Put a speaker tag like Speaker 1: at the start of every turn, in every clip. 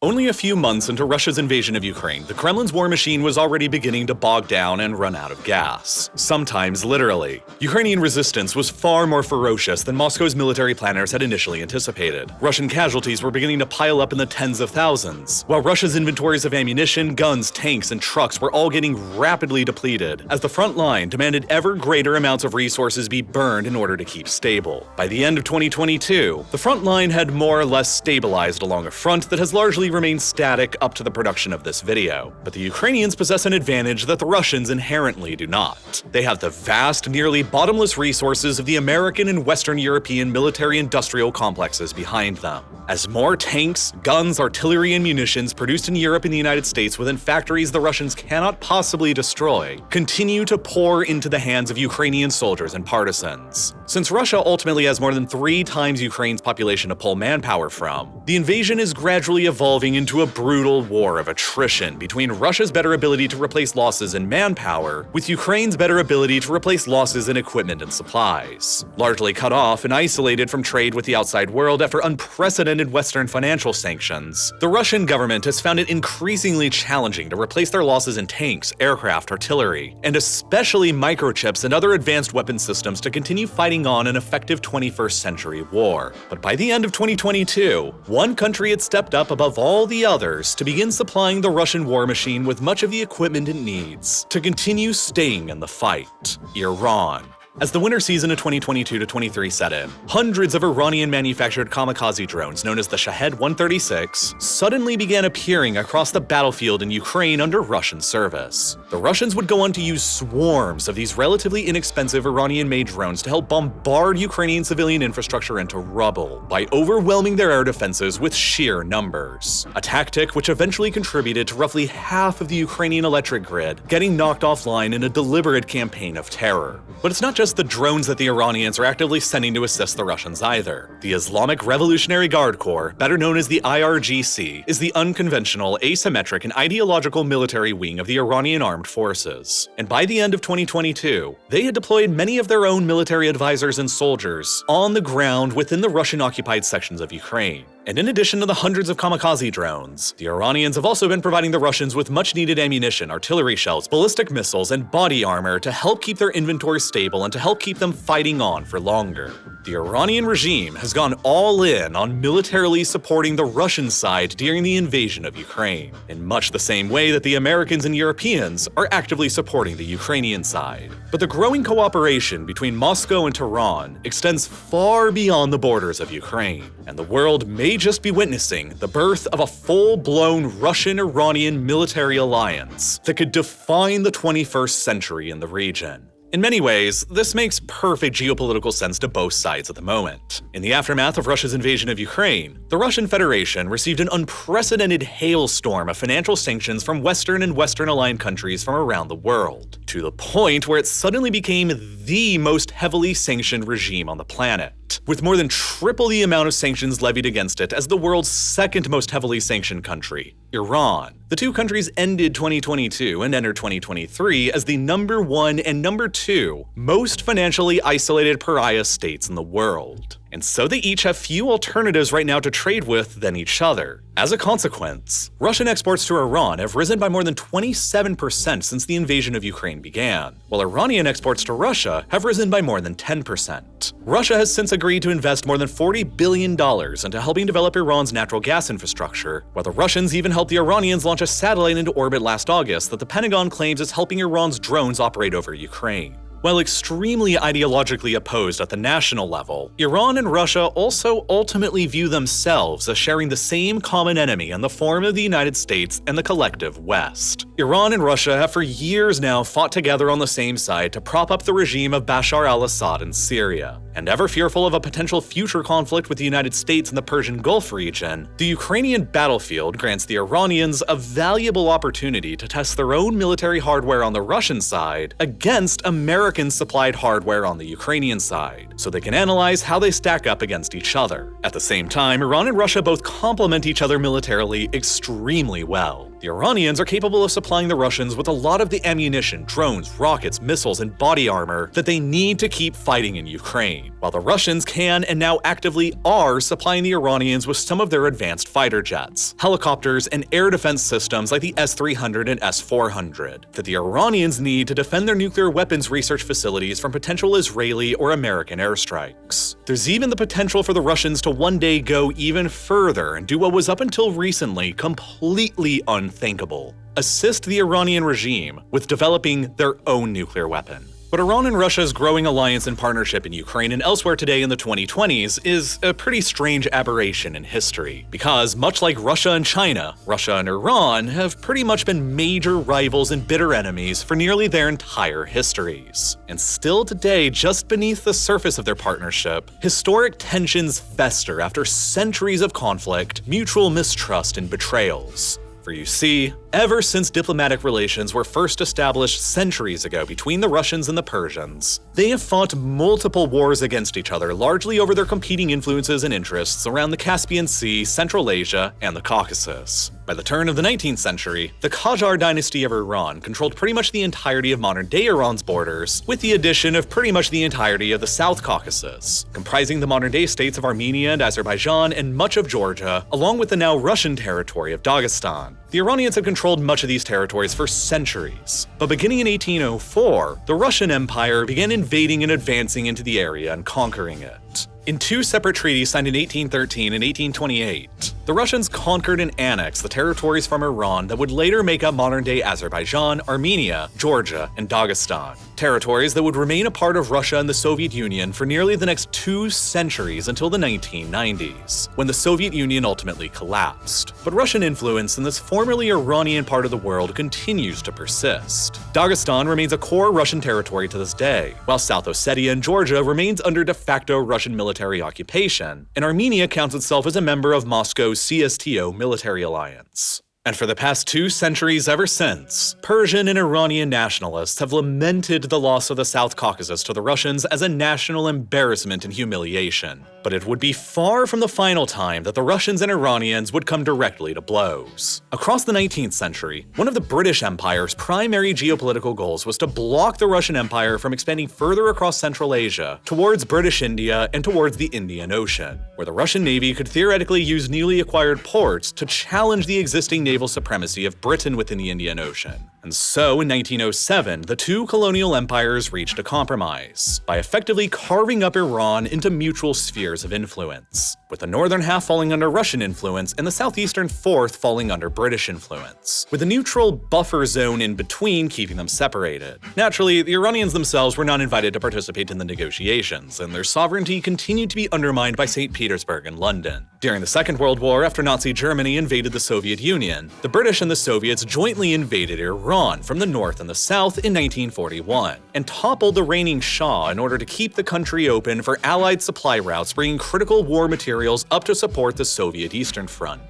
Speaker 1: Only a few months into Russia's invasion of Ukraine, the Kremlin's war machine was already beginning to bog down and run out of gas. Sometimes literally. Ukrainian resistance was far more ferocious than Moscow's military planners had initially anticipated. Russian casualties were beginning to pile up in the tens of thousands, while Russia's inventories of ammunition, guns, tanks, and trucks were all getting rapidly depleted, as the front line demanded ever greater amounts of resources be burned in order to keep stable. By the end of 2022, the front line had more or less stabilized along a front that has largely remain static up to the production of this video, but the Ukrainians possess an advantage that the Russians inherently do not. They have the vast, nearly bottomless resources of the American and Western European military-industrial complexes behind them. As more tanks, guns, artillery, and munitions produced in Europe and the United States within factories the Russians cannot possibly destroy continue to pour into the hands of Ukrainian soldiers and partisans. Since Russia ultimately has more than three times Ukraine's population to pull manpower from, the invasion is gradually evolving into a brutal war of attrition between Russia's better ability to replace losses in manpower with Ukraine's better ability to replace losses in equipment and supplies. Largely cut off and isolated from trade with the outside world after unprecedented Western financial sanctions, the Russian government has found it increasingly challenging to replace their losses in tanks, aircraft, artillery, and especially microchips and other advanced weapon systems to continue fighting on an effective 21st century war. But by the end of 2022, one country had stepped up above all the others to begin supplying the Russian war machine with much of the equipment it needs to continue staying in the fight Iran. As the winter season of 2022-23 set in, hundreds of Iranian-manufactured kamikaze drones known as the Shahed-136 suddenly began appearing across the battlefield in Ukraine under Russian service. The Russians would go on to use swarms of these relatively inexpensive Iranian-made drones to help bombard Ukrainian civilian infrastructure into rubble by overwhelming their air defenses with sheer numbers. A tactic which eventually contributed to roughly half of the Ukrainian electric grid getting knocked offline in a deliberate campaign of terror. But it's not just the drones that the Iranians are actively sending to assist the Russians either. The Islamic Revolutionary Guard Corps, better known as the IRGC, is the unconventional, asymmetric, and ideological military wing of the Iranian armed forces. And by the end of 2022, they had deployed many of their own military advisors and soldiers on the ground within the Russian-occupied sections of Ukraine. And in addition to the hundreds of kamikaze drones, the Iranians have also been providing the Russians with much needed ammunition, artillery shells, ballistic missiles, and body armor to help keep their inventory stable and to help keep them fighting on for longer. The Iranian regime has gone all in on militarily supporting the Russian side during the invasion of Ukraine, in much the same way that the Americans and Europeans are actively supporting the Ukrainian side. But the growing cooperation between Moscow and Tehran extends far beyond the borders of Ukraine, and the world may just be witnessing the birth of a full-blown Russian-Iranian military alliance that could define the 21st century in the region. In many ways, this makes perfect geopolitical sense to both sides at the moment. In the aftermath of Russia's invasion of Ukraine, the Russian Federation received an unprecedented hailstorm of financial sanctions from Western and Western-aligned countries from around the world, to the point where it suddenly became the most heavily sanctioned regime on the planet with more than triple the amount of sanctions levied against it as the world's second most heavily sanctioned country, Iran. The two countries ended 2022 and entered 2023 as the number one and number two most financially isolated pariah states in the world and so they each have few alternatives right now to trade with than each other. As a consequence, Russian exports to Iran have risen by more than 27% since the invasion of Ukraine began, while Iranian exports to Russia have risen by more than 10%. Russia has since agreed to invest more than $40 billion into helping develop Iran's natural gas infrastructure, while the Russians even helped the Iranians launch a satellite into orbit last August that the Pentagon claims is helping Iran's drones operate over Ukraine. While extremely ideologically opposed at the national level, Iran and Russia also ultimately view themselves as sharing the same common enemy in the form of the United States and the collective West. Iran and Russia have for years now fought together on the same side to prop up the regime of Bashar al-Assad in Syria. And ever fearful of a potential future conflict with the United States in the Persian Gulf region, the Ukrainian battlefield grants the Iranians a valuable opportunity to test their own military hardware on the Russian side against American supplied hardware on the Ukrainian side, so they can analyze how they stack up against each other. At the same time, Iran and Russia both complement each other militarily extremely well. The Iranians are capable of supplying the Russians with a lot of the ammunition, drones, rockets, missiles, and body armor that they need to keep fighting in Ukraine, while the Russians can and now actively are supplying the Iranians with some of their advanced fighter jets, helicopters, and air defense systems like the S-300 and S-400 that the Iranians need to defend their nuclear weapons research facilities from potential Israeli or American airstrikes. There's even the potential for the Russians to one day go even further and do what was up until recently completely unthinkable assist the Iranian regime with developing their own nuclear weapon. But Iran and Russia's growing alliance and partnership in Ukraine and elsewhere today in the 2020s is a pretty strange aberration in history, because much like Russia and China, Russia and Iran have pretty much been major rivals and bitter enemies for nearly their entire histories. And still today, just beneath the surface of their partnership, historic tensions fester after centuries of conflict, mutual mistrust, and betrayals. You see, ever since diplomatic relations were first established centuries ago between the Russians and the Persians, they have fought multiple wars against each other largely over their competing influences and interests around the Caspian Sea, Central Asia, and the Caucasus. By the turn of the 19th century, the Qajar dynasty of Iran controlled pretty much the entirety of modern-day Iran's borders, with the addition of pretty much the entirety of the South Caucasus, comprising the modern-day states of Armenia and Azerbaijan and much of Georgia, along with the now Russian territory of Dagestan. The Iranians had controlled much of these territories for centuries, but beginning in 1804, the Russian Empire began invading and advancing into the area and conquering it. In two separate treaties signed in 1813 and 1828, the Russians conquered and annexed the territories from Iran that would later make up modern-day Azerbaijan, Armenia, Georgia, and Dagestan. Territories that would remain a part of Russia and the Soviet Union for nearly the next two centuries until the 1990s, when the Soviet Union ultimately collapsed. But Russian influence in this formerly Iranian part of the world continues to persist. Dagestan remains a core Russian territory to this day, while South Ossetia and Georgia remains under de facto Russian military occupation, and Armenia counts itself as a member of Moscow's CSTO military alliance. And for the past two centuries ever since, Persian and Iranian nationalists have lamented the loss of the South Caucasus to the Russians as a national embarrassment and humiliation. But it would be far from the final time that the Russians and Iranians would come directly to blows. Across the 19th century, one of the British Empire's primary geopolitical goals was to block the Russian Empire from expanding further across Central Asia, towards British India and towards the Indian Ocean, where the Russian Navy could theoretically use newly acquired ports to challenge the existing naval supremacy of Britain within the Indian Ocean. And so, in 1907, the two colonial empires reached a compromise by effectively carving up Iran into mutual spheres of influence, with the northern half falling under Russian influence and the southeastern fourth falling under British influence, with a neutral buffer zone in between keeping them separated. Naturally, the Iranians themselves were not invited to participate in the negotiations, and their sovereignty continued to be undermined by St. Petersburg and London. During the Second World War, after Nazi Germany invaded the Soviet Union, the British and the Soviets jointly invaded Iran Iran from the north and the south in 1941, and toppled the reigning Shah in order to keep the country open for Allied supply routes bringing critical war materials up to support the Soviet Eastern Front.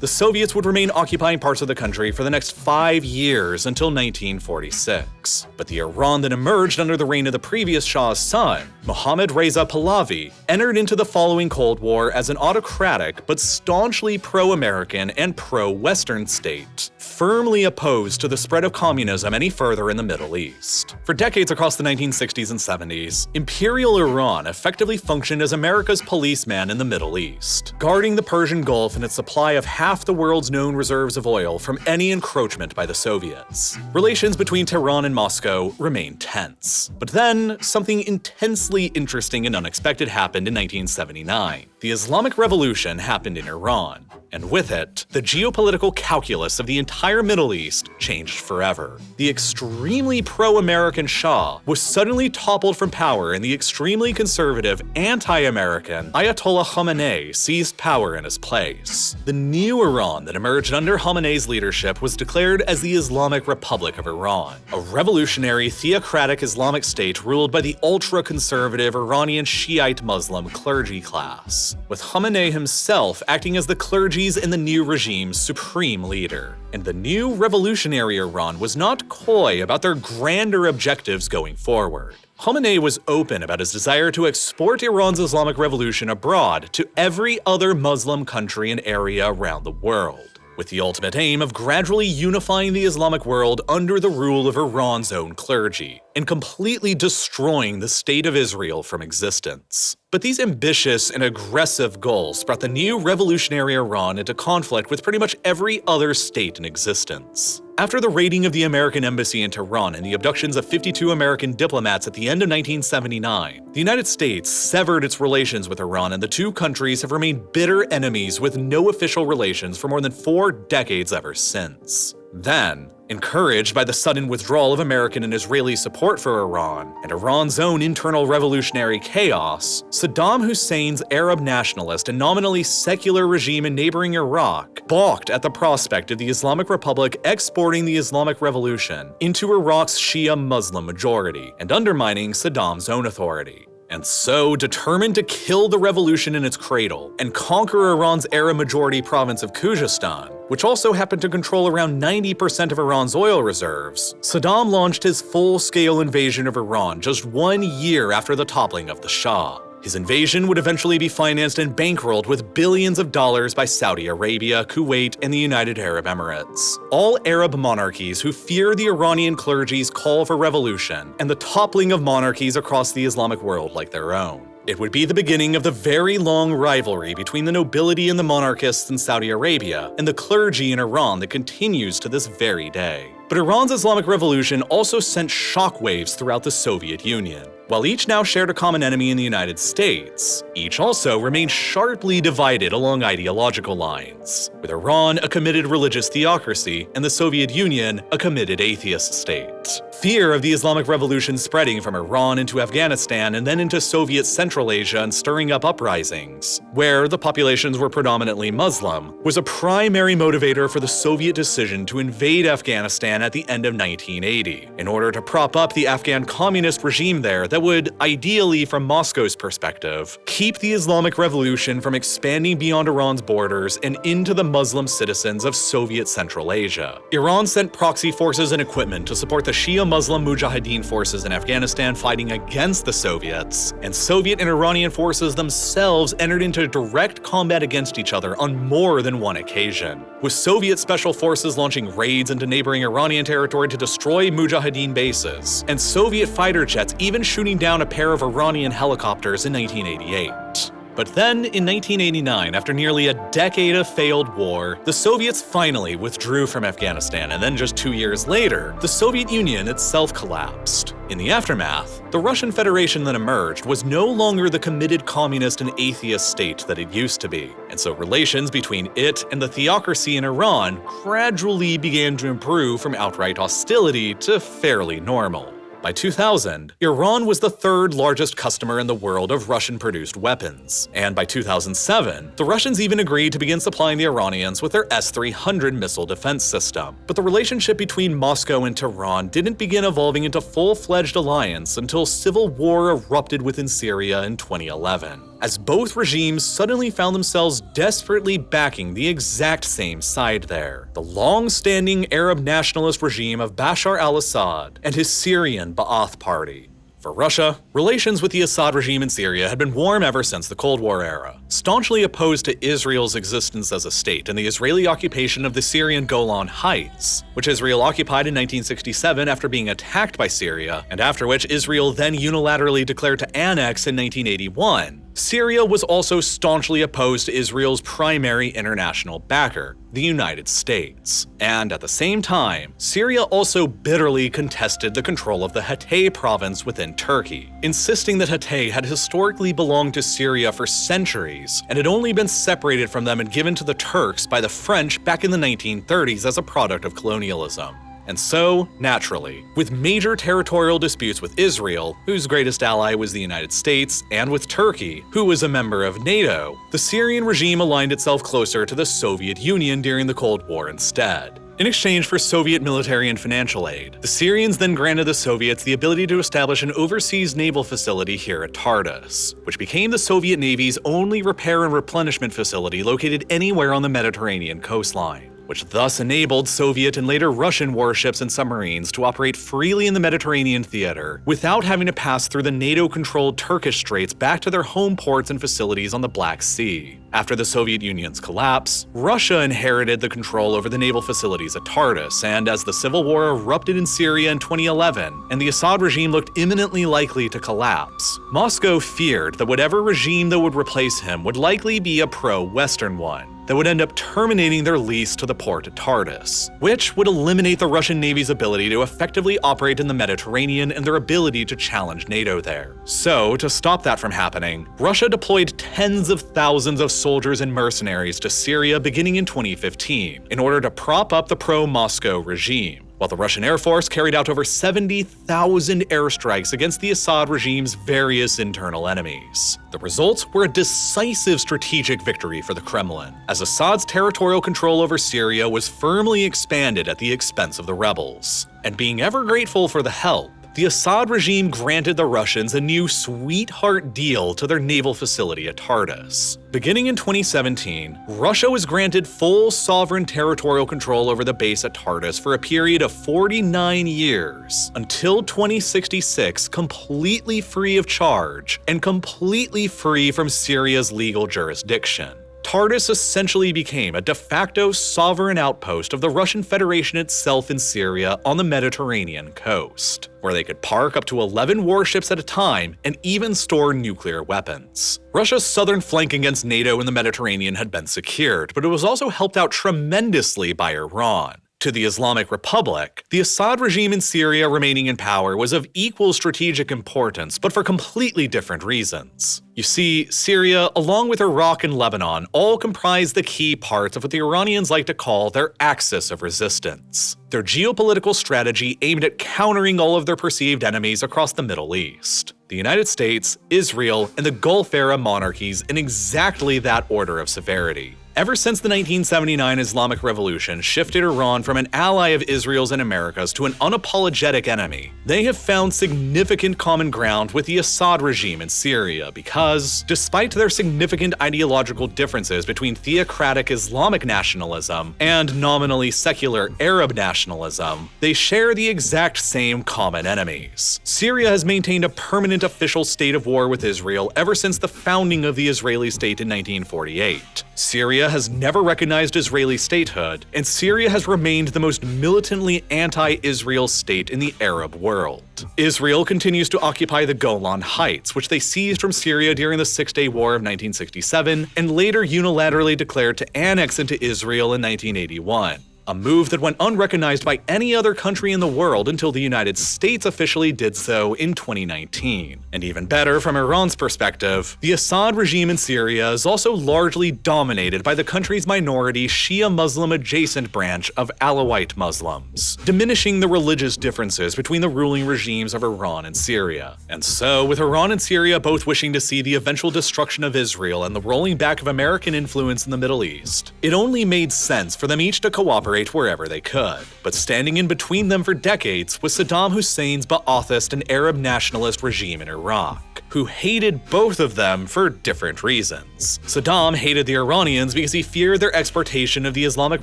Speaker 1: The Soviets would remain occupying parts of the country for the next five years until 1946. But the Iran that emerged under the reign of the previous Shah's son, Mohammad Reza Pahlavi, entered into the following Cold War as an autocratic but staunchly pro-American and pro-Western state, firmly opposed to the spread of communism any further in the Middle East. For decades across the 1960s and 70s, Imperial Iran effectively functioned as America's policeman in the Middle East, guarding the Persian Gulf and its supply of half the world's known reserves of oil from any encroachment by the Soviets. Relations between Tehran and Moscow remained tense. But then, something intensely interesting and unexpected happened in 1979. The Islamic Revolution happened in Iran, and with it, the geopolitical calculus of the entire Middle East changed forever. The extremely pro-American Shah was suddenly toppled from power and the extremely conservative, anti-American Ayatollah Khomeini seized power in his place. The new Iran that emerged under Khomeini's leadership was declared as the Islamic Republic of Iran, a revolutionary theocratic Islamic state ruled by the ultra-conservative Iranian Shiite Muslim clergy class with Khomeini himself acting as the clergy's and the new regime's supreme leader. And the new revolutionary Iran was not coy about their grander objectives going forward. Khomeini was open about his desire to export Iran's Islamic revolution abroad to every other Muslim country and area around the world. with the ultimate aim of gradually unifying the Islamic world under the rule of Iran's own clergy, and completely destroying the State of Israel from existence. But these ambitious and aggressive goals brought the new revolutionary Iran into conflict with pretty much every other state in existence. After the raiding of the American embassy in Tehran and the abductions of 52 American diplomats at the end of 1979, the United States severed its relations with Iran and the two countries have remained bitter enemies with no official relations for more than four decades ever since. Then, encouraged by the sudden withdrawal of American and Israeli support for Iran, and Iran's own internal revolutionary chaos, Saddam Hussein's Arab nationalist and nominally secular regime in neighboring Iraq balked at the prospect of the Islamic Republic exporting the Islamic Revolution into Iraq's Shia Muslim majority and undermining Saddam's own authority. And so, determined to kill the revolution in its cradle and conquer Iran's Arab majority province of Khuzestan, which also happened to control around 90% of Iran's oil reserves, Saddam launched his full-scale invasion of Iran just one year after the toppling of the Shah. His invasion would eventually be financed and bankrolled with billions of dollars by Saudi Arabia, Kuwait, and the United Arab Emirates. All Arab monarchies who fear the Iranian clergy's call for revolution and the toppling of monarchies across the Islamic world like their own. It would be the beginning of the very long rivalry between the nobility and the monarchists in Saudi Arabia and the clergy in Iran that continues to this very day. But Iran's Islamic Revolution also sent shockwaves throughout the Soviet Union. While each now shared a common enemy in the United States, each also remained sharply divided along ideological lines, with Iran a committed religious theocracy and the Soviet Union a committed atheist state. Fear of the Islamic Revolution spreading from Iran into Afghanistan and then into Soviet Central Asia and stirring up uprisings, where the populations were predominantly Muslim, was a primary motivator for the Soviet decision to invade Afghanistan at the end of 1980, in order to prop up the Afghan communist regime there that would, ideally from Moscow's perspective, keep the Islamic Revolution from expanding beyond Iran's borders and into the Muslim citizens of Soviet Central Asia. Iran sent proxy forces and equipment to support the Shia Muslim Mujahideen forces in Afghanistan fighting against the Soviets, and Soviet and Iranian forces themselves entered into direct combat against each other on more than one occasion, with Soviet special forces launching raids into neighboring Iranian territory to destroy Mujahideen bases, and Soviet fighter jets even shooting shooting down a pair of Iranian helicopters in 1988. But then, in 1989, after nearly a decade of failed war, the Soviets finally withdrew from Afghanistan, and then just two years later, the Soviet Union itself collapsed. In the aftermath, the Russian Federation that emerged was no longer the committed communist and atheist state that it used to be, and so relations between it and the theocracy in Iran gradually began to improve from outright hostility to fairly normal. By 2000, Iran was the third largest customer in the world of Russian-produced weapons, and by 2007, the Russians even agreed to begin supplying the Iranians with their S-300 missile defense system. But the relationship between Moscow and Tehran didn't begin evolving into full-fledged alliance until civil war erupted within Syria in 2011 as both regimes suddenly found themselves desperately backing the exact same side there. The long-standing Arab nationalist regime of Bashar al-Assad and his Syrian Ba'ath Party. For Russia, relations with the Assad regime in Syria had been warm ever since the Cold War era. Staunchly opposed to Israel's existence as a state and the Israeli occupation of the Syrian Golan Heights, which Israel occupied in 1967 after being attacked by Syria, and after which Israel then unilaterally declared to annex in 1981, Syria was also staunchly opposed to Israel's primary international backer, the United States. And at the same time, Syria also bitterly contested the control of the Hatay province within Turkey, insisting that Hatay had historically belonged to Syria for centuries and had only been separated from them and given to the Turks by the French back in the 1930s as a product of colonialism. And so, naturally, with major territorial disputes with Israel, whose greatest ally was the United States, and with Turkey, who was a member of NATO, the Syrian regime aligned itself closer to the Soviet Union during the Cold War instead. In exchange for Soviet military and financial aid, the Syrians then granted the Soviets the ability to establish an overseas naval facility here at Tartus, which became the Soviet Navy's only repair and replenishment facility located anywhere on the Mediterranean coastline. Which thus enabled Soviet and later Russian warships and submarines to operate freely in the Mediterranean theater without having to pass through the NATO controlled Turkish straits back to their home ports and facilities on the Black Sea. After the Soviet Union's collapse, Russia inherited the control over the naval facilities at Tartus, and as the civil war erupted in Syria in 2011 and the Assad regime looked imminently likely to collapse, Moscow feared that whatever regime that would replace him would likely be a pro-Western one that would end up terminating their lease to the port at Tartus, which would eliminate the Russian Navy's ability to effectively operate in the Mediterranean and their ability to challenge NATO there. So, to stop that from happening, Russia deployed tens of thousands of soldiers and mercenaries to Syria beginning in 2015 in order to prop up the pro-Moscow regime while the Russian Air Force carried out over 70,000 airstrikes against the Assad regime's various internal enemies. The results were a decisive strategic victory for the Kremlin, as Assad's territorial control over Syria was firmly expanded at the expense of the rebels. And being ever grateful for the help, the Assad regime granted the Russians a new sweetheart deal to their naval facility at Tartus. Beginning in 2017, Russia was granted full sovereign territorial control over the base at Tartus for a period of 49 years, until 2066 completely free of charge and completely free from Syria's legal jurisdiction. Tartus essentially became a de facto sovereign outpost of the Russian Federation itself in Syria on the Mediterranean coast, where they could park up to 11 warships at a time and even store nuclear weapons. Russia's southern flank against NATO in the Mediterranean had been secured, but it was also helped out tremendously by Iran to the Islamic Republic, the Assad regime in Syria remaining in power was of equal strategic importance, but for completely different reasons. You see, Syria, along with Iraq and Lebanon, all comprise the key parts of what the Iranians like to call their axis of resistance, their geopolitical strategy aimed at countering all of their perceived enemies across the Middle East. The United States, Israel, and the Gulf Arab monarchies in exactly that order of severity. Ever since the 1979 Islamic Revolution shifted Iran from an ally of Israel's and America's to an unapologetic enemy, they have found significant common ground with the Assad regime in Syria because, despite their significant ideological differences between theocratic Islamic nationalism and nominally secular Arab nationalism, they share the exact same common enemies. Syria has maintained a permanent official state of war with Israel ever since the founding of the Israeli state in 1948. Syria has never recognized Israeli statehood, and Syria has remained the most militantly anti-Israel state in the Arab world. Israel continues to occupy the Golan Heights, which they seized from Syria during the Six-Day War of 1967, and later unilaterally declared to annex into Israel in 1981 a move that went unrecognized by any other country in the world until the United States officially did so in 2019. And even better, from Iran's perspective, the Assad regime in Syria is also largely dominated by the country's minority Shia Muslim adjacent branch of Alawite Muslims, diminishing the religious differences between the ruling regimes of Iran and Syria. And so, with Iran and Syria both wishing to see the eventual destruction of Israel and the rolling back of American influence in the Middle East, it only made sense for them each to cooperate operate wherever they could. But standing in between them for decades was Saddam Hussein's Ba'athist and Arab nationalist regime in Iraq who hated both of them for different reasons. Saddam hated the Iranians because he feared their exportation of the Islamic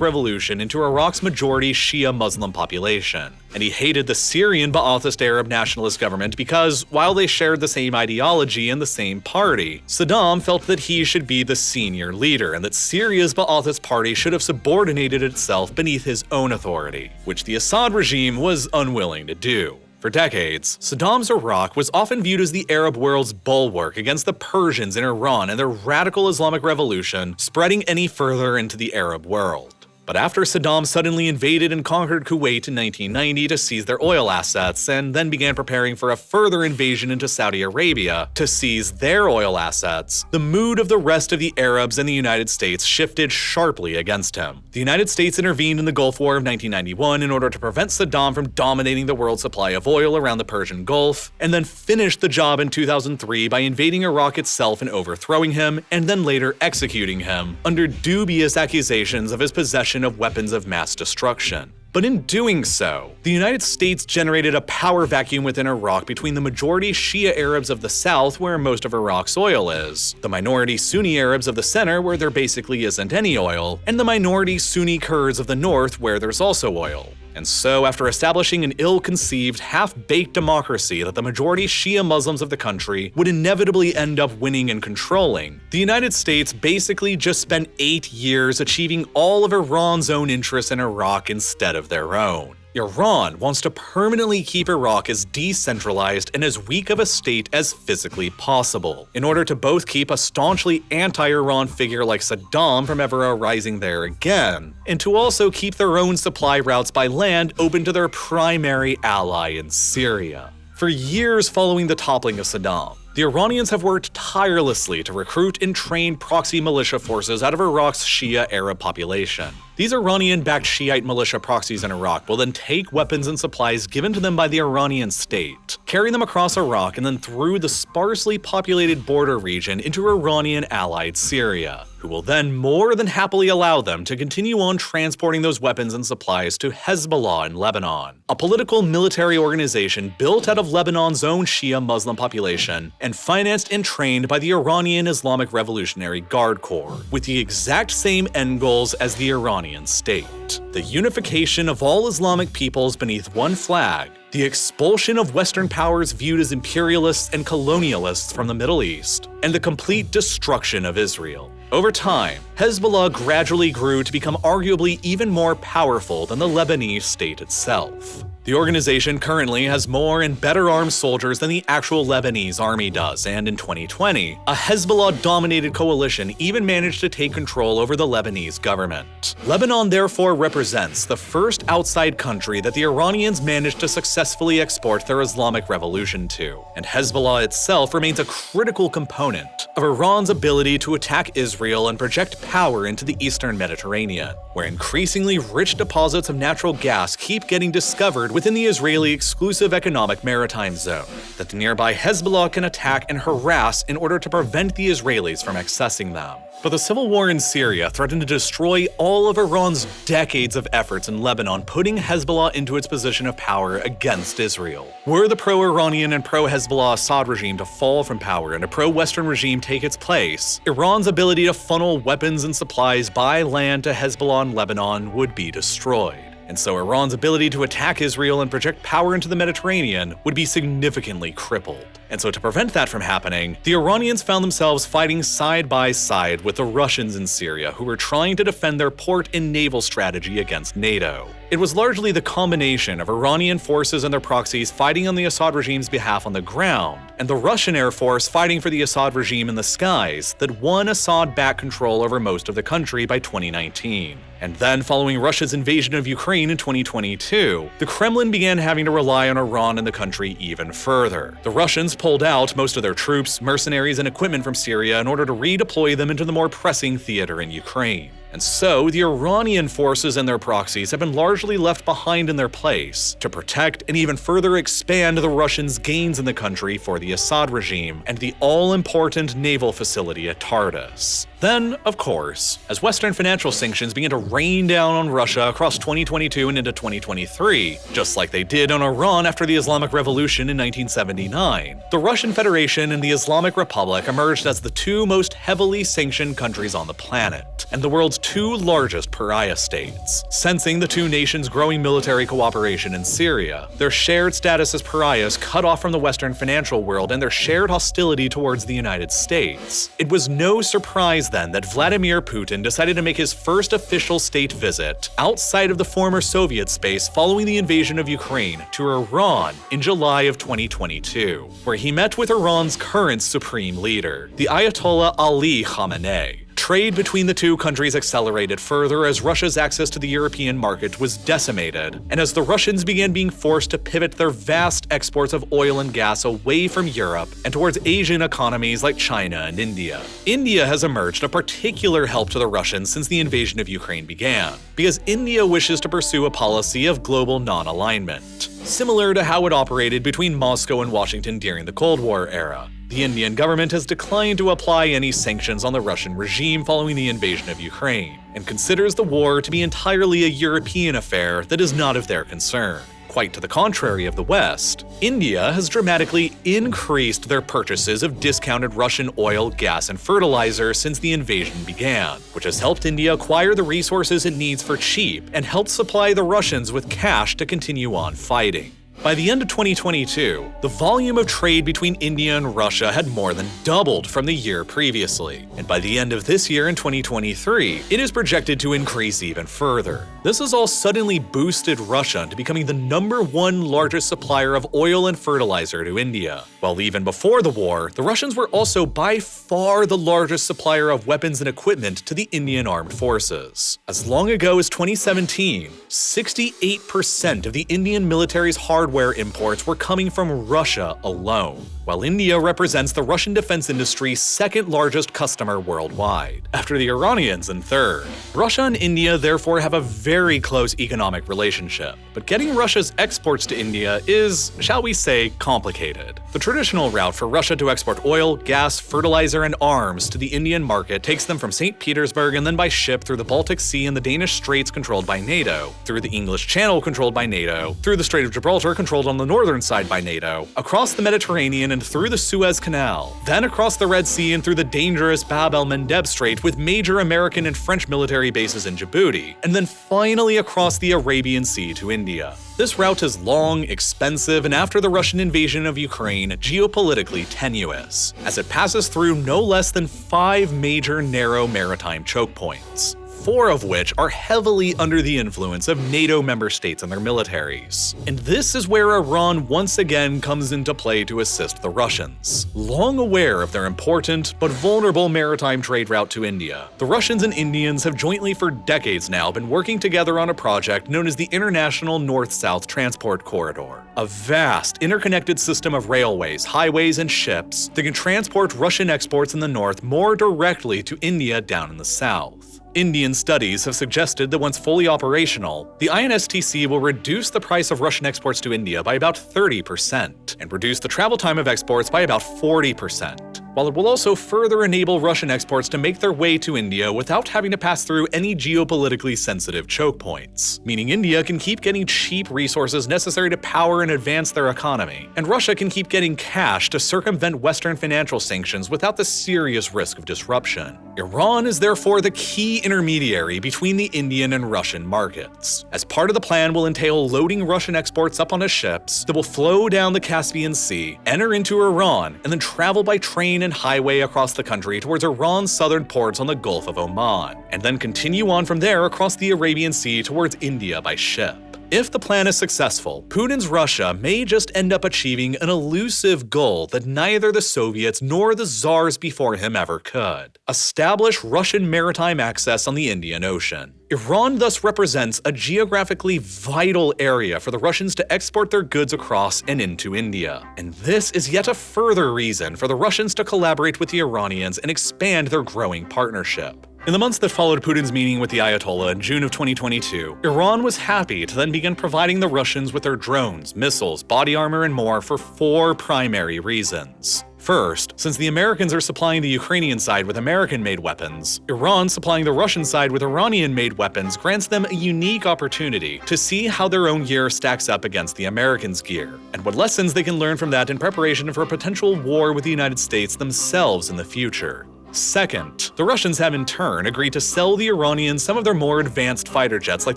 Speaker 1: Revolution into Iraq's majority Shia Muslim population. And he hated the Syrian Ba'athist Arab nationalist government because, while they shared the same ideology and the same party, Saddam felt that he should be the senior leader and that Syria's Ba'athist party should have subordinated itself beneath his own authority, which the Assad regime was unwilling to do. For decades, Saddam's Iraq was often viewed as the Arab world's bulwark against the Persians in Iran and their radical Islamic revolution spreading any further into the Arab world. But after Saddam suddenly invaded and conquered Kuwait in 1990 to seize their oil assets, and then began preparing for a further invasion into Saudi Arabia to seize their oil assets, the mood of the rest of the Arabs and the United States shifted sharply against him. The United States intervened in the Gulf War of 1991 in order to prevent Saddam from dominating the world's supply of oil around the Persian Gulf, and then finished the job in 2003 by invading Iraq itself and overthrowing him, and then later executing him, under dubious accusations of his possession of weapons of mass destruction. But in doing so, the United States generated a power vacuum within Iraq between the majority Shia Arabs of the south, where most of Iraq's oil is, the minority Sunni Arabs of the center, where there basically isn't any oil, and the minority Sunni Kurds of the north, where there's also oil. And so, after establishing an ill-conceived, half-baked democracy that the majority Shia Muslims of the country would inevitably end up winning and controlling, the United States basically just spent eight years achieving all of Iran's own interests in Iraq instead of their own. Iran wants to permanently keep Iraq as decentralized and as weak of a state as physically possible, in order to both keep a staunchly anti-Iran figure like Saddam from ever arising there again, and to also keep their own supply routes by land open to their primary ally in Syria. For years following the toppling of Saddam, the Iranians have worked tirelessly to recruit and train proxy militia forces out of Iraq's Shia Arab population. These Iranian-backed Shiite militia proxies in Iraq will then take weapons and supplies given to them by the Iranian state, carry them across Iraq and then through the sparsely populated border region into Iranian-allied Syria, who will then more than happily allow them to continue on transporting those weapons and supplies to Hezbollah in Lebanon, a political military organization built out of Lebanon's own Shia Muslim population and financed and trained by the Iranian Islamic Revolutionary Guard Corps, with the exact same end goals as the Iranian state. The unification of all Islamic peoples beneath one flag, the expulsion of Western powers viewed as imperialists and colonialists from the Middle East, and the complete destruction of Israel. Over time, Hezbollah gradually grew to become arguably even more powerful than the Lebanese state itself. The organization currently has more and better armed soldiers than the actual Lebanese army does, and in 2020, a Hezbollah-dominated coalition even managed to take control over the Lebanese government. Lebanon therefore represents the first outside country that the Iranians managed to successfully export their Islamic revolution to, and Hezbollah itself remains a critical component of Iran's ability to attack Israel and project power into the eastern Mediterranean, where increasingly rich deposits of natural gas keep getting discovered within the Israeli exclusive economic maritime zone that the nearby Hezbollah can attack and harass in order to prevent the Israelis from accessing them. But the civil war in Syria threatened to destroy all of Iran's decades of efforts in Lebanon putting Hezbollah into its position of power against Israel. Were the pro-Iranian and pro-Hezbollah Assad regime to fall from power and a pro-Western regime take its place, Iran's ability to funnel weapons and supplies by land to Hezbollah in Lebanon would be destroyed and so Iran's ability to attack Israel and project power into the Mediterranean would be significantly crippled. And so to prevent that from happening, the Iranians found themselves fighting side by side with the Russians in Syria who were trying to defend their port and naval strategy against NATO. It was largely the combination of Iranian forces and their proxies fighting on the Assad regime's behalf on the ground, and the Russian Air Force fighting for the Assad regime in the skies that won Assad back control over most of the country by 2019. And then, following Russia's invasion of Ukraine in 2022, the Kremlin began having to rely on Iran in the country even further. The Russians pulled out most of their troops, mercenaries, and equipment from Syria in order to redeploy them into the more pressing theater in Ukraine. And so, the Iranian forces and their proxies have been largely left behind in their place to protect and even further expand the Russians' gains in the country for the Assad regime and the all-important naval facility at Tartus. Then, of course, as Western financial sanctions began to rain down on Russia across 2022 and into 2023, just like they did on Iran after the Islamic Revolution in 1979, the Russian Federation and the Islamic Republic emerged as the two most heavily sanctioned countries on the planet, and the world's two largest pariah states. Sensing the two nations' growing military cooperation in Syria, their shared status as pariahs cut off from the Western financial world and their shared hostility towards the United States, it was no surprise then that Vladimir Putin decided to make his first official state visit outside of the former Soviet space following the invasion of Ukraine to Iran in July of 2022, where he met with Iran's current supreme leader, the Ayatollah Ali Khamenei. Trade between the two countries accelerated further as Russia's access to the European market was decimated, and as the Russians began being forced to pivot their vast exports of oil and gas away from Europe and towards Asian economies like China and India. India has emerged a particular help to the Russians since the invasion of Ukraine began, because India wishes to pursue a policy of global non-alignment, similar to how it operated between Moscow and Washington during the Cold War era. The Indian government has declined to apply any sanctions on the Russian regime following the invasion of Ukraine, and considers the war to be entirely a European affair that is not of their concern. Quite to the contrary of the West, India has dramatically increased their purchases of discounted Russian oil, gas, and fertilizer since the invasion began, which has helped India acquire the resources it needs for cheap and helped supply the Russians with cash to continue on fighting. By the end of 2022, the volume of trade between India and Russia had more than doubled from the year previously, and by the end of this year in 2023, it is projected to increase even further. This has all suddenly boosted Russia into becoming the number one largest supplier of oil and fertilizer to India. While even before the war, the Russians were also by far the largest supplier of weapons and equipment to the Indian armed forces. As long ago as 2017, 68% of the Indian military's hardware imports were coming from Russia alone while India represents the Russian defense industry's second largest customer worldwide, after the Iranians in third. Russia and India therefore have a very close economic relationship, but getting Russia's exports to India is, shall we say, complicated. The traditional route for Russia to export oil, gas, fertilizer, and arms to the Indian market takes them from St. Petersburg and then by ship through the Baltic Sea and the Danish Straits controlled by NATO, through the English Channel controlled by NATO, through the Strait of Gibraltar controlled on the northern side by NATO, across the Mediterranean and through the Suez Canal, then across the Red Sea and through the dangerous Bab el-Mandeb Strait with major American and French military bases in Djibouti, and then finally across the Arabian Sea to India. This route is long, expensive, and after the Russian invasion of Ukraine, geopolitically tenuous, as it passes through no less than five major narrow maritime choke points four of which are heavily under the influence of NATO member states and their militaries. And this is where Iran once again comes into play to assist the Russians. Long aware of their important but vulnerable maritime trade route to India, the Russians and Indians have jointly for decades now been working together on a project known as the International North-South Transport Corridor, a vast interconnected system of railways, highways, and ships that can transport Russian exports in the north more directly to India down in the south. Indian studies have suggested that once fully operational, the INSTC will reduce the price of Russian exports to India by about 30% and reduce the travel time of exports by about 40% while it will also further enable Russian exports to make their way to India without having to pass through any geopolitically sensitive choke points, meaning India can keep getting cheap resources necessary to power and advance their economy, and Russia can keep getting cash to circumvent Western financial sanctions without the serious risk of disruption. Iran is therefore the key intermediary between the Indian and Russian markets, as part of the plan will entail loading Russian exports up onto ships that will flow down the Caspian Sea, enter into Iran, and then travel by train and highway across the country towards Iran's southern ports on the Gulf of Oman, and then continue on from there across the Arabian Sea towards India by ship. If the plan is successful, Putin's Russia may just end up achieving an elusive goal that neither the Soviets nor the czars before him ever could establish Russian maritime access on the Indian Ocean. Iran thus represents a geographically vital area for the Russians to export their goods across and into India. And this is yet a further reason for the Russians to collaborate with the Iranians and expand their growing partnership. In the months that followed Putin's meeting with the Ayatollah in June of 2022, Iran was happy to then begin providing the Russians with their drones, missiles, body armor, and more for four primary reasons. First, since the Americans are supplying the Ukrainian side with American-made weapons, Iran supplying the Russian side with Iranian-made weapons grants them a unique opportunity to see how their own gear stacks up against the Americans' gear, and what lessons they can learn from that in preparation for a potential war with the United States themselves in the future. Second, the Russians have in turn agreed to sell the Iranians some of their more advanced fighter jets like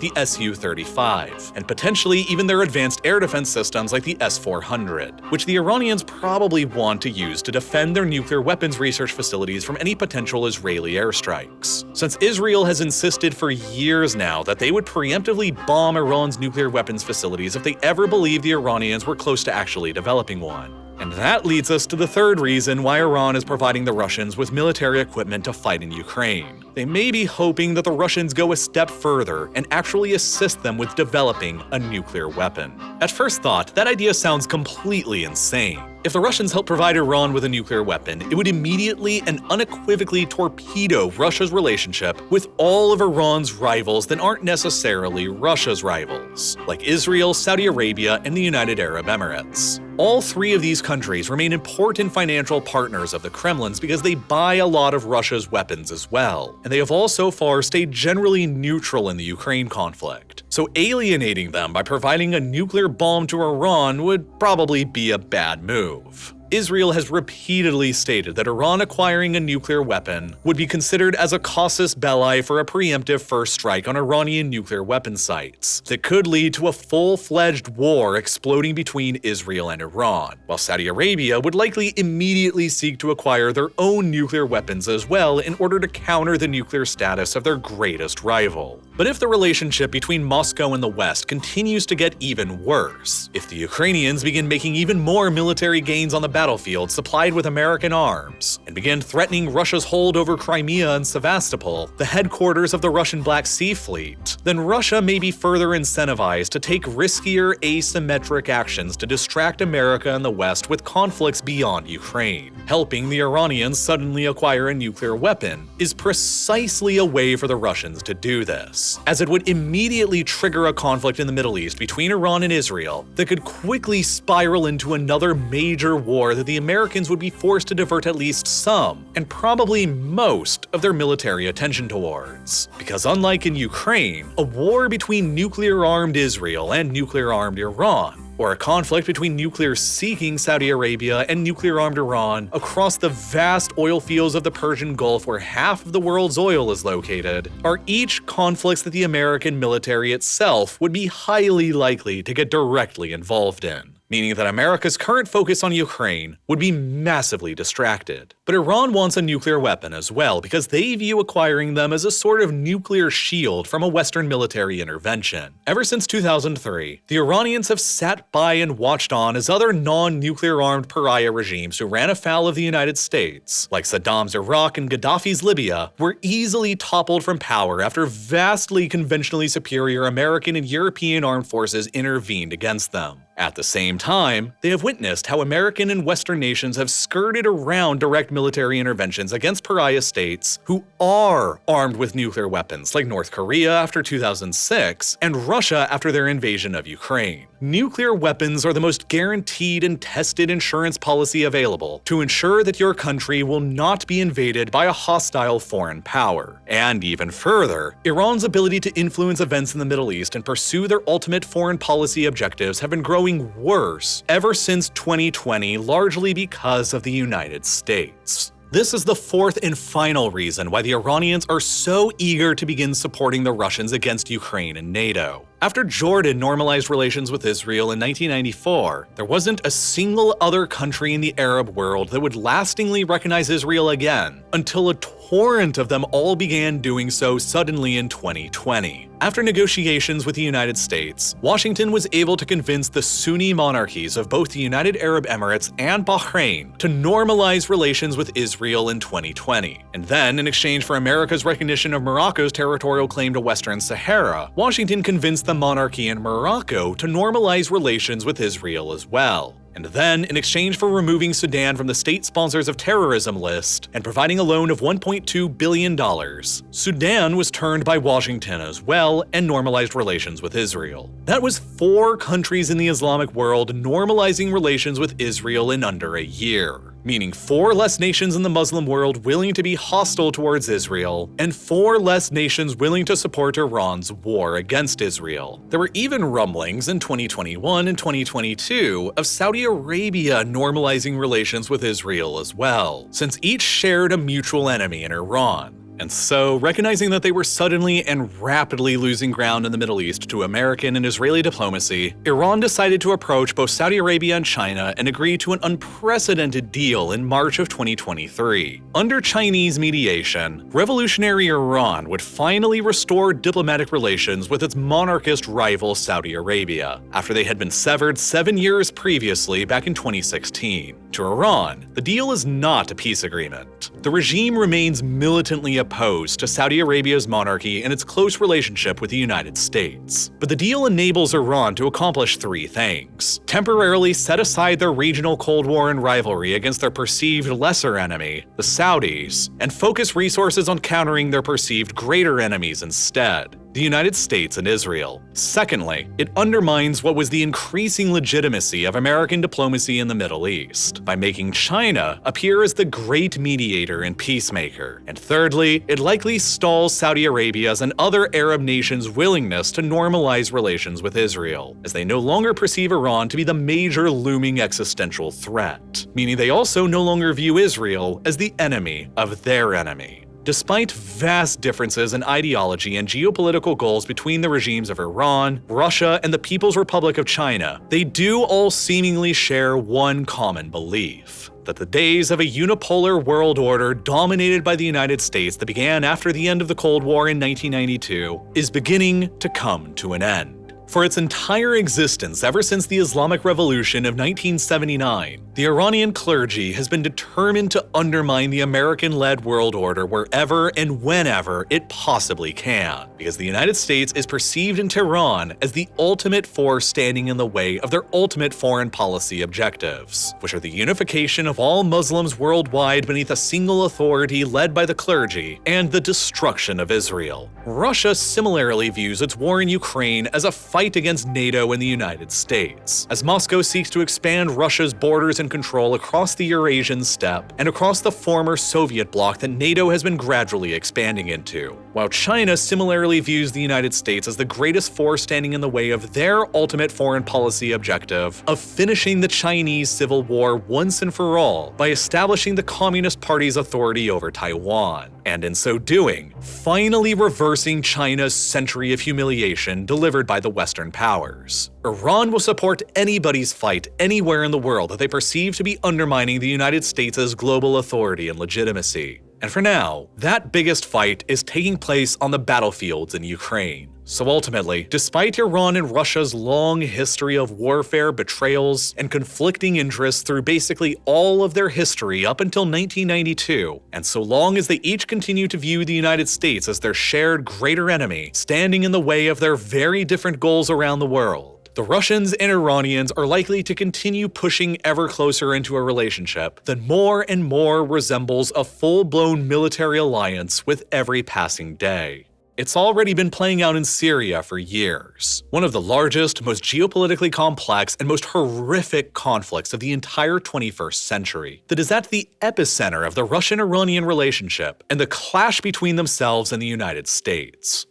Speaker 1: the Su-35, and potentially even their advanced air defense systems like the S-400, which the Iranians probably want to use to defend their nuclear weapons research facilities from any potential Israeli airstrikes. Since Israel has insisted for years now that they would preemptively bomb Iran's nuclear weapons facilities if they ever believed the Iranians were close to actually developing one. And that leads us to the third reason why Iran is providing the Russians with military equipment to fight in Ukraine. They may be hoping that the Russians go a step further and actually assist them with developing a nuclear weapon. At first thought, that idea sounds completely insane. If the Russians help provide Iran with a nuclear weapon, it would immediately and unequivocally torpedo Russia's relationship with all of Iran's rivals that aren't necessarily Russia's rivals, like Israel, Saudi Arabia, and the United Arab Emirates. All three of these countries remain important financial partners of the Kremlin's because they buy a lot of Russia's weapons as well, and they have all so far stayed generally neutral in the Ukraine conflict. So alienating them by providing a nuclear bomb to Iran would probably be a bad move move. Israel has repeatedly stated that Iran acquiring a nuclear weapon would be considered as a casus belli for a preemptive first strike on Iranian nuclear weapon sites that could lead to a full-fledged war exploding between Israel and Iran, while Saudi Arabia would likely immediately seek to acquire their own nuclear weapons as well in order to counter the nuclear status of their greatest rival. But if the relationship between Moscow and the West continues to get even worse, if the Ukrainians begin making even more military gains on the battlefield supplied with American arms, and begin threatening Russia's hold over Crimea and Sevastopol, the headquarters of the Russian Black Sea Fleet, then Russia may be further incentivized to take riskier asymmetric actions to distract America and the West with conflicts beyond Ukraine. Helping the Iranians suddenly acquire a nuclear weapon is precisely a way for the Russians to do this as it would immediately trigger a conflict in the Middle East between Iran and Israel that could quickly spiral into another major war that the Americans would be forced to divert at least some, and probably most, of their military attention towards. Because unlike in Ukraine, a war between nuclear-armed Israel and nuclear-armed Iran or a conflict between nuclear-seeking Saudi Arabia and nuclear-armed Iran across the vast oil fields of the Persian Gulf where half of the world's oil is located, are each conflicts that the American military itself would be highly likely to get directly involved in meaning that America's current focus on Ukraine would be massively distracted. But Iran wants a nuclear weapon as well because they view acquiring them as a sort of nuclear shield from a Western military intervention. Ever since 2003, the Iranians have sat by and watched on as other non-nuclear armed pariah regimes who ran afoul of the United States, like Saddam's Iraq and Gaddafi's Libya, were easily toppled from power after vastly conventionally superior American and European armed forces intervened against them. At the same time, they have witnessed how American and Western nations have skirted around direct military interventions against pariah states who are armed with nuclear weapons, like North Korea after 2006 and Russia after their invasion of Ukraine. Nuclear weapons are the most guaranteed and tested insurance policy available to ensure that your country will not be invaded by a hostile foreign power. And even further, Iran's ability to influence events in the Middle East and pursue their ultimate foreign policy objectives have been growing growing worse ever since 2020 largely because of the United States. This is the fourth and final reason why the Iranians are so eager to begin supporting the Russians against Ukraine and NATO. After Jordan normalized relations with Israel in 1994, there wasn't a single other country in the Arab world that would lastingly recognize Israel again, until a torrent of them all began doing so suddenly in 2020. After negotiations with the United States, Washington was able to convince the Sunni monarchies of both the United Arab Emirates and Bahrain to normalize relations with Israel in 2020. And then, in exchange for America's recognition of Morocco's territorial claim to Western Sahara, Washington convinced the monarchy in Morocco to normalize relations with Israel as well. And then, in exchange for removing Sudan from the state sponsors of terrorism list and providing a loan of $1.2 billion, Sudan was turned by Washington as well and normalized relations with Israel. That was four countries in the Islamic world normalizing relations with Israel in under a year meaning four less nations in the Muslim world willing to be hostile towards Israel, and four less nations willing to support Iran's war against Israel. There were even rumblings in 2021 and 2022 of Saudi Arabia normalizing relations with Israel as well, since each shared a mutual enemy in Iran. And so, recognizing that they were suddenly and rapidly losing ground in the Middle East to American and Israeli diplomacy, Iran decided to approach both Saudi Arabia and China and agree to an unprecedented deal in March of 2023. Under Chinese mediation, revolutionary Iran would finally restore diplomatic relations with its monarchist rival Saudi Arabia, after they had been severed seven years previously back in 2016. To Iran, the deal is not a peace agreement. The regime remains militantly opposed to Saudi Arabia's monarchy and its close relationship with the United States. But the deal enables Iran to accomplish three things. Temporarily set aside their regional Cold War and rivalry against their perceived lesser enemy, the Saudis, and focus resources on countering their perceived greater enemies instead the United States and Israel. Secondly, it undermines what was the increasing legitimacy of American diplomacy in the Middle East by making China appear as the great mediator and peacemaker. And thirdly, it likely stalls Saudi Arabia's and other Arab nations' willingness to normalize relations with Israel, as they no longer perceive Iran to be the major looming existential threat, meaning they also no longer view Israel as the enemy of their enemy. Despite vast differences in ideology and geopolitical goals between the regimes of Iran, Russia, and the People's Republic of China, they do all seemingly share one common belief that the days of a unipolar world order dominated by the United States that began after the end of the Cold War in 1992 is beginning to come to an end. For its entire existence ever since the Islamic Revolution of 1979, the Iranian clergy has been determined to undermine the American-led world order wherever and whenever it possibly can, because the United States is perceived in Tehran as the ultimate force standing in the way of their ultimate foreign policy objectives, which are the unification of all Muslims worldwide beneath a single authority led by the clergy, and the destruction of Israel. Russia similarly views its war in Ukraine as a fight against NATO and the United States, as Moscow seeks to expand Russia's borders and control across the Eurasian steppe and across the former Soviet bloc that NATO has been gradually expanding into, while China similarly views the United States as the greatest force standing in the way of their ultimate foreign policy objective of finishing the Chinese Civil War once and for all by establishing the Communist Party's authority over Taiwan, and in so doing, finally reversing China's century of humiliation delivered by the Western powers. Iran will support anybody's fight anywhere in the world that they perceive to be undermining the United States' global authority and legitimacy. And for now, that biggest fight is taking place on the battlefields in Ukraine. So ultimately, despite Iran and Russia's long history of warfare, betrayals, and conflicting interests through basically all of their history up until 1992, and so long as they each continue to view the United States as their shared greater enemy, standing in the way of their very different goals around the world, the Russians and Iranians are likely to continue pushing ever closer into a relationship that more and more resembles a full-blown military alliance with every passing day. It's already been playing out in Syria for years, one of the largest, most geopolitically complex, and most horrific conflicts of the entire 21st century that is at the epicenter of the Russian-Iranian relationship and the clash between themselves and the United States.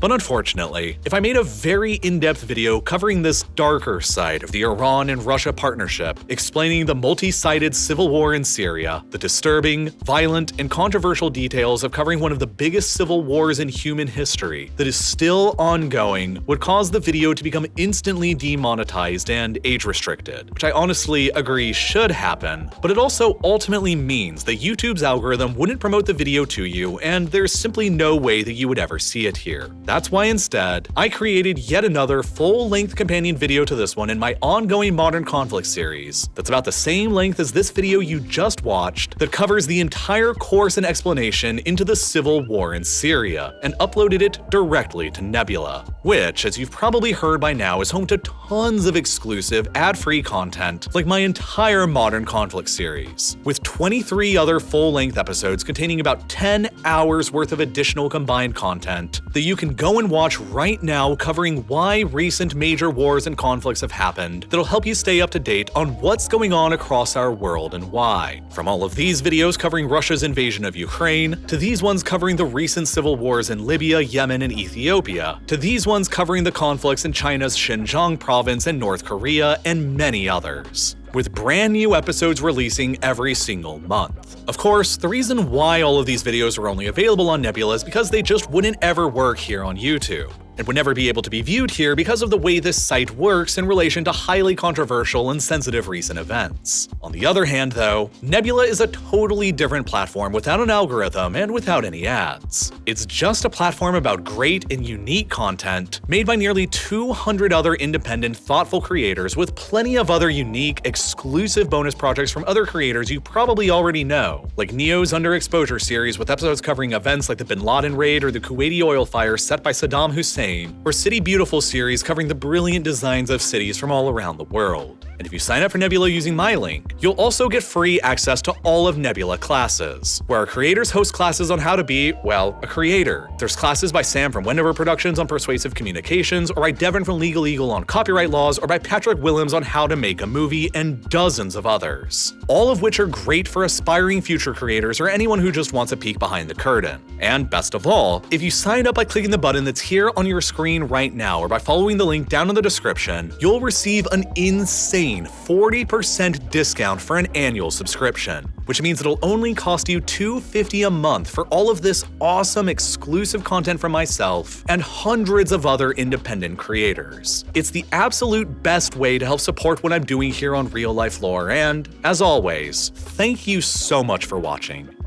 Speaker 1: But unfortunately, if I made a very in-depth video covering this darker side of the Iran and Russia partnership, explaining the multi-sided civil war in Syria, the disturbing, violent, and controversial details of covering one of the biggest civil wars in human history that is still ongoing would cause the video to become instantly demonetized and age-restricted, which I honestly agree should happen, but it also ultimately means that YouTube's algorithm wouldn't promote the video to you, and there's simply no way that you would ever see it here. That's why instead, I created yet another full-length companion video to this one in my ongoing Modern Conflict series that's about the same length as this video you just watched that covers the entire course and explanation into the civil war in Syria and uploaded it directly to Nebula, which, as you've probably heard by now, is home to tons of exclusive ad-free content like my entire Modern Conflict series, with 23 other full-length episodes containing about 10 hours worth of additional combined content that you can go and watch right now covering why recent major wars and conflicts have happened that'll help you stay up to date on what's going on across our world and why. From all of these videos covering Russia's invasion of Ukraine, to these ones covering the recent civil wars in Libya, Yemen, and Ethiopia, to these ones covering the conflicts in China's Xinjiang province and North Korea, and many others with brand new episodes releasing every single month. Of course, the reason why all of these videos are only available on Nebula is because they just wouldn't ever work here on YouTube and would never be able to be viewed here because of the way this site works in relation to highly controversial and sensitive recent events. On the other hand though, Nebula is a totally different platform without an algorithm and without any ads. It's just a platform about great and unique content made by nearly 200 other independent, thoughtful creators with plenty of other unique, exclusive bonus projects from other creators you probably already know, like Neo's Underexposure series with episodes covering events like the Bin Laden raid or the Kuwaiti oil fire set by Saddam Hussein or City Beautiful series covering the brilliant designs of cities from all around the world. And if you sign up for Nebula using my link, you'll also get free access to all of Nebula classes, where our creators host classes on how to be, well, a creator. There's classes by Sam from Wendover Productions on persuasive communications, or by Devin from Legal Eagle on copyright laws, or by Patrick Willems on how to make a movie, and dozens of others. All of which are great for aspiring future creators or anyone who just wants a peek behind the curtain. And best of all, if you sign up by clicking the button that's here on your screen right now or by following the link down in the description, you'll receive an insane 40% discount for an annual subscription, which means it'll only cost you 250 a month for all of this awesome exclusive content from myself and hundreds of other independent creators. It's the absolute best way to help support what I'm doing here on Real Life Lore, and as always, thank you so much for watching.